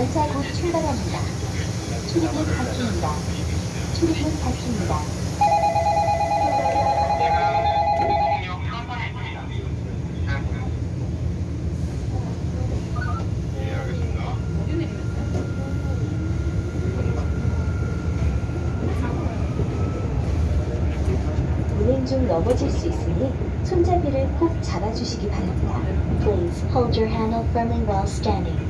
열차 곧 출발합니다. 출입문 닫힙니다. 출입문 닫힙니다. 오동역 4번입니다. 예, 알겠습니다. 운행 중 넘어질 수 있으니 손잡이를 꼭 잡아주시기 바랍니다. Please hold your handle firmly while standing.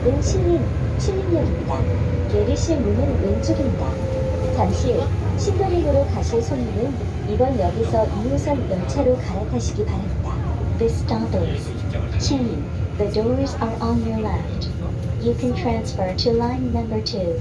역은 신림, 신림역입니다. 내리실 문은 왼쪽입니다. 잠시 후 신도림으로 가실 손님은 이번 역에서 2호선 열차로 갈아타시기 바랍니다. This stop is Chinlim. The doors are on your left. You can transfer to line number 2.